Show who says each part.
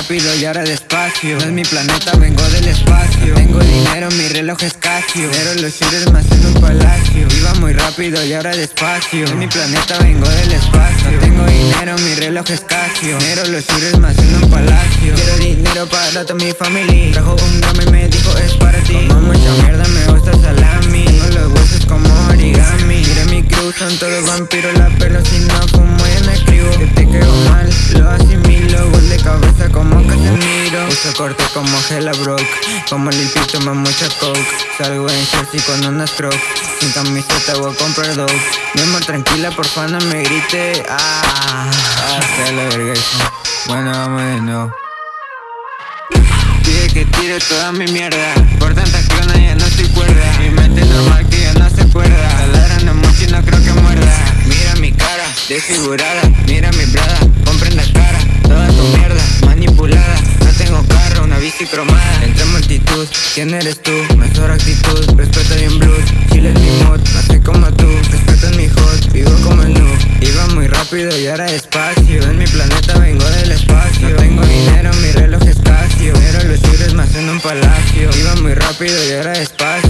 Speaker 1: rápido y ahora despacio. No es mi planeta, vengo del espacio. Tengo dinero, mi reloj es Casio. Pero los shooters más en un palacio. Iba muy rápido y ahora despacio. No es mi planeta, vengo del espacio. Tengo dinero, mi reloj es Casio. Pero los shooters más en un palacio. Quiero dinero para toda mi familia. Trajo un drama y me dijo es para ti Como mucha mierda, me gusta salami. Tengo los huesos como origami. Mira mi cruz, son todos vampiros La pero si no fumo ya no escribo Uso corte como Hella Broke Como limpito más mucha coke. Salgo en jersey con una stroke Sin camiseta voy a comprar dope Mi amor tranquila porfa no me grite. Ah, hasta la verga Bueno vamos de nuevo. Pide que tire toda mi mierda. Por tanta clona ya no estoy cuerda. Mi mente normal que ya no se acuerda. Taladrando mucho y no creo que muerda. Mira mi cara, desfigurada cromada Entre multitud, ¿quién eres tú? Mejor actitud, respeto bien blues. Chile es mi mod, soy como tú. Respeto en mi hot, vivo como el noob. Iba muy rápido y ahora despacio. En mi planeta vengo del espacio. No tengo dinero, mi reloj es Casio. Pero los shooters más en un palacio. Iba muy rápido y ahora despacio